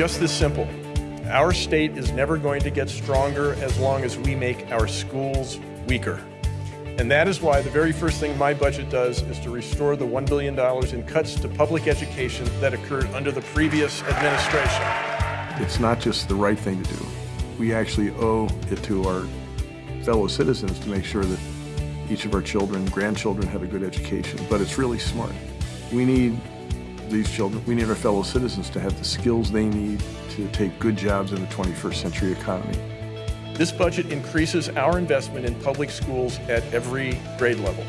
just this simple. Our state is never going to get stronger as long as we make our schools weaker. And that is why the very first thing my budget does is to restore the $1 billion in cuts to public education that occurred under the previous administration. It's not just the right thing to do. We actually owe it to our fellow citizens to make sure that each of our children, grandchildren have a good education, but it's really smart. We need these children, we need our fellow citizens to have the skills they need to take good jobs in the 21st century economy. This budget increases our investment in public schools at every grade level.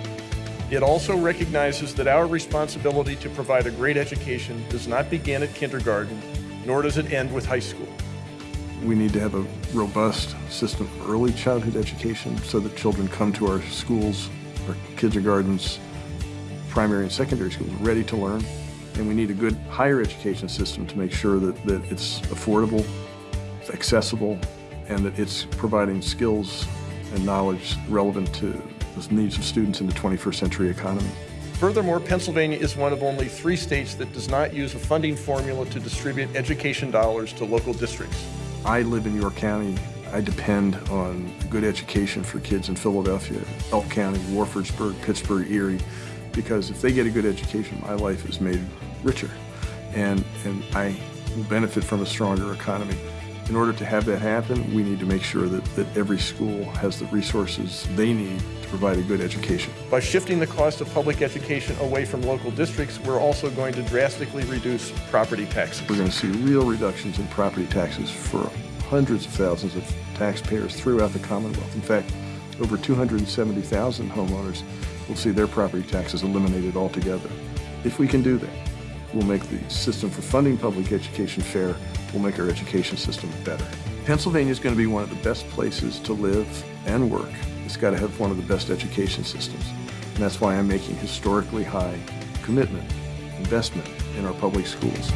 It also recognizes that our responsibility to provide a great education does not begin at kindergarten, nor does it end with high school. We need to have a robust system of early childhood education so that children come to our schools, our kindergartens, primary and secondary schools ready to learn. And we need a good higher education system to make sure that, that it's affordable, accessible, and that it's providing skills and knowledge relevant to the needs of students in the 21st century economy. Furthermore, Pennsylvania is one of only three states that does not use a funding formula to distribute education dollars to local districts. I live in York County. I depend on good education for kids in Philadelphia, Elk County, Warfordsburg, Pittsburgh, Erie, because if they get a good education, my life is made richer, and, and I will benefit from a stronger economy. In order to have that happen, we need to make sure that, that every school has the resources they need to provide a good education. By shifting the cost of public education away from local districts, we're also going to drastically reduce property taxes. We're going to see real reductions in property taxes for hundreds of thousands of taxpayers throughout the Commonwealth. In fact, over 270,000 homeowners will see their property taxes eliminated altogether. If we can do that, we'll make the system for funding public education fair, we'll make our education system better. Pennsylvania is going to be one of the best places to live and work. It's got to have one of the best education systems. And that's why I'm making historically high commitment, investment in our public schools.